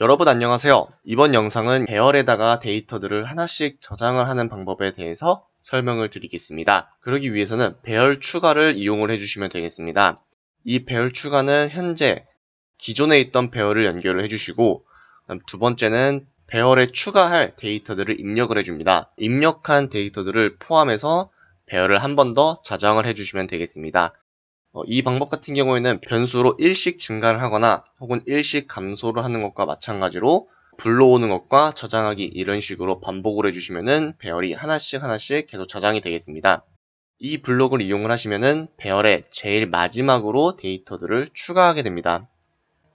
여러분 안녕하세요. 이번 영상은 배열에다가 데이터들을 하나씩 저장을 하는 방법에 대해서 설명을 드리겠습니다. 그러기 위해서는 배열 추가를 이용을 해주시면 되겠습니다. 이 배열 추가는 현재 기존에 있던 배열을 연결을 해주시고 두 번째는 배열에 추가할 데이터들을 입력을 해줍니다. 입력한 데이터들을 포함해서 배열을 한 번 더 저장을 해주시면 되겠습니다. 어, 이 방법 같은 경우에는 변수로 일씩 증가를 하거나 혹은 일씩 감소를 하는 것과 마찬가지로 불러오는 것과 저장하기 이런 식으로 반복을 해주시면은 배열이 하나씩 하나씩 계속 저장이 되겠습니다. 이 블록을 이용을 하시면은 배열의 제일 마지막으로 데이터들을 추가하게 됩니다.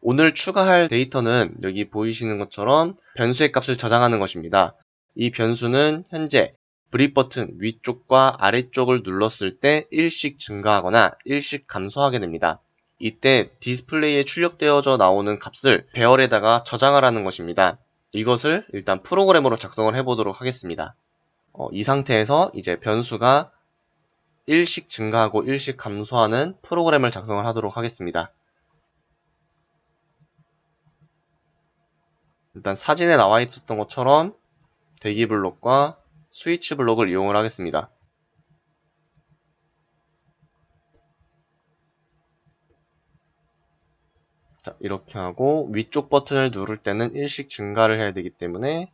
오늘 추가할 데이터는 여기 보이시는 것처럼 변수의 값을 저장하는 것입니다. 이 변수는 현재 브릿 버튼 위쪽과 아래쪽을 눌렀을 때 일씩 증가하거나 일씩 감소하게 됩니다. 이때 디스플레이에 출력되어져 나오는 값을 배열에다가 저장을 하는 것입니다. 이것을 일단 프로그램으로 작성을 해보도록 하겠습니다. 어, 이 상태에서 이제 변수가 일씩 증가하고 일씩 감소하는 프로그램을 작성을 하도록 하겠습니다. 일단 사진에 나와 있었던 것처럼 대기 블록과 스위치 블록을 이용을 하겠습니다. 자, 이렇게 하고 위쪽 버튼을 누를 때는 일씩 증가를 해야 되기 때문에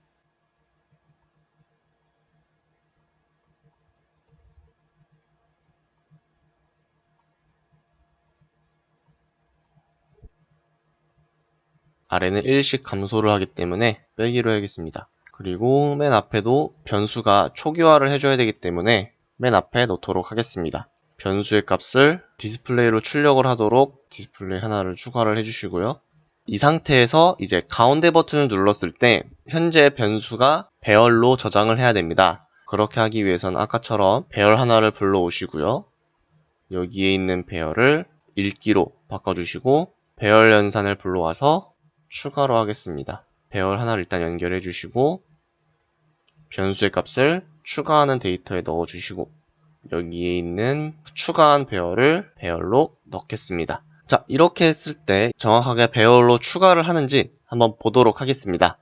아래는 일씩 감소를 하기 때문에 빼기로 해야겠습니다. 그리고 맨 앞에도 변수가 초기화를 해줘야 되기 때문에 맨 앞에 놓도록 하겠습니다. 변수의 값을 디스플레이로 출력을 하도록 디스플레이 하나를 추가를 해주시고요. 이 상태에서 이제 가운데 버튼을 눌렀을 때 현재 변수가 배열로 저장을 해야 됩니다. 그렇게 하기 위해서는 아까처럼 배열 하나를 불러오시고요. 여기에 있는 배열을 읽기로 바꿔주시고 배열 연산을 불러와서 추가로 하겠습니다. 배열 하나를 일단 연결해 주시고 변수의 값을 추가하는 데이터에 넣어 주시고 여기에 있는 추가한 배열을 배열로 넣겠습니다. 자 이렇게 했을 때 정확하게 배열로 추가를 하는지 한번 보도록 하겠습니다.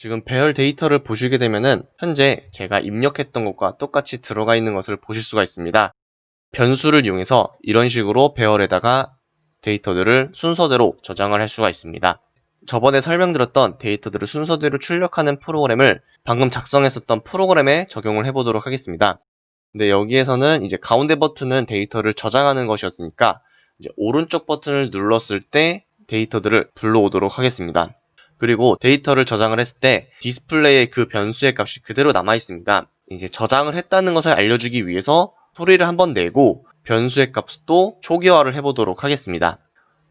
지금 배열 데이터를 보시게 되면은 현재 제가 입력했던 것과 똑같이 들어가 있는 것을 보실 수가 있습니다. 변수를 이용해서 이런 식으로 배열에다가 데이터들을 순서대로 저장을 할 수가 있습니다. 저번에 설명드렸던 데이터들을 순서대로 출력하는 프로그램을 방금 작성했었던 프로그램에 적용을 해보도록 하겠습니다. 근데 여기에서는 이제 가운데 버튼은 데이터를 저장하는 것이었으니까 이제 오른쪽 버튼을 눌렀을 때 데이터들을 불러오도록 하겠습니다. 그리고 데이터를 저장을 했을 때 디스플레이에 그 변수의 값이 그대로 남아 있습니다. 이제 저장을 했다는 것을 알려주기 위해서 소리를 한번 내고 변수의 값도 초기화를 해보도록 하겠습니다.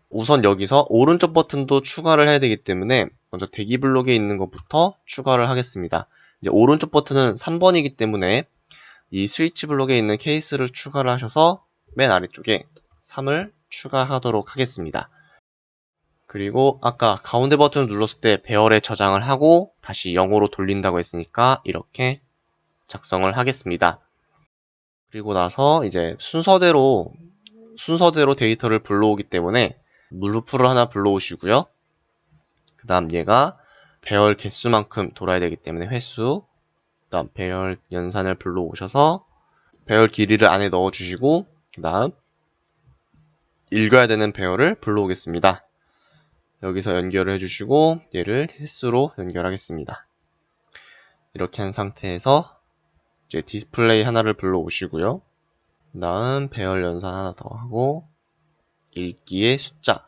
우선 여기서 오른쪽 버튼도 추가를 해야 되기 때문에 먼저 대기 블록에 있는 것부터 추가를 하겠습니다. 이제 오른쪽 버튼은 3번이기 때문에 이 스위치 블록에 있는 케이스를 추가를 하셔서 맨 아래쪽에 3을 추가하도록 하겠습니다. 그리고 아까 가운데 버튼을 눌렀을 때 배열에 저장을 하고 다시 0으로 돌린다고 했으니까 이렇게 작성을 하겠습니다. 그리고 나서 이제 순서대로 순서대로 데이터를 불러오기 때문에 물루프를 하나 불러오시고요. 그 다음 얘가 배열 개수만큼 돌아야 되기 때문에 횟수 그 다음 배열 연산을 불러오셔서 배열 길이를 안에 넣어주시고 그 다음 읽어야 되는 배열을 불러오겠습니다. 여기서 연결을 해주시고 얘를 횟수로 연결하겠습니다. 이렇게 한 상태에서 이제 디스플레이 하나를 불러오시고요. 그 다음 배열 연산 하나 더 하고 읽기의 숫자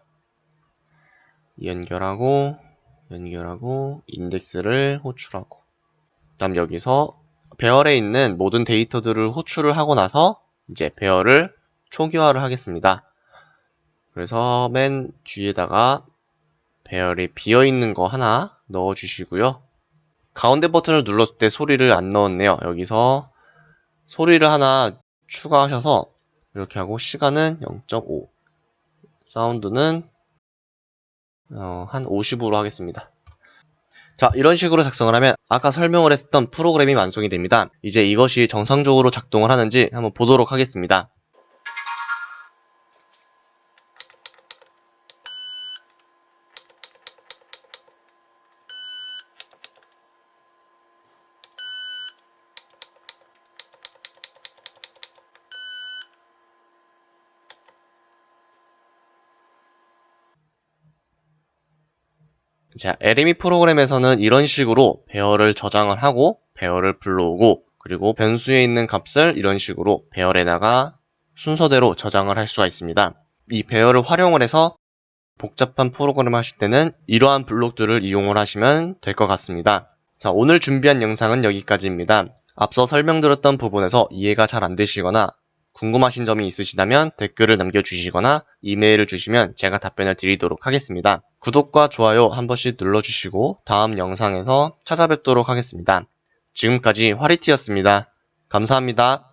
연결하고 연결하고 인덱스를 호출하고 그 다음 여기서 배열에 있는 모든 데이터들을 호출을 하고 나서 이제 배열을 초기화를 하겠습니다. 그래서 맨 뒤에다가 배열이 비어있는 거 하나 넣어주시고요. 가운데 버튼을 눌렀을 때 소리를 안 넣었네요. 여기서 소리를 하나 추가하셔서 이렇게 하고 시간은 0.5 사운드는 어, 한 50으로 하겠습니다. 자, 이런 식으로 작성을 하면 아까 설명을 했었던 프로그램이 완성이 됩니다. 이제 이것이 정상적으로 작동을 하는지 한번 보도록 하겠습니다. 자, LME 프로그램에서는 이런 식으로 배열을 저장을 하고 배열을 불러오고 그리고 변수에 있는 값을 이런 식으로 배열에다가 순서대로 저장을 할 수가 있습니다. 이 배열을 활용을 해서 복잡한 프로그램 하실 때는 이러한 블록들을 이용을 하시면 될 것 같습니다. 자, 오늘 준비한 영상은 여기까지입니다. 앞서 설명드렸던 부분에서 이해가 잘 안 되시거나 궁금하신 점이 있으시다면 댓글을 남겨주시거나 이메일을 주시면 제가 답변을 드리도록 하겠습니다. 구독과 좋아요 한 번씩 눌러주시고 다음 영상에서 찾아뵙도록 하겠습니다. 지금까지 화리티였습니다. 감사합니다.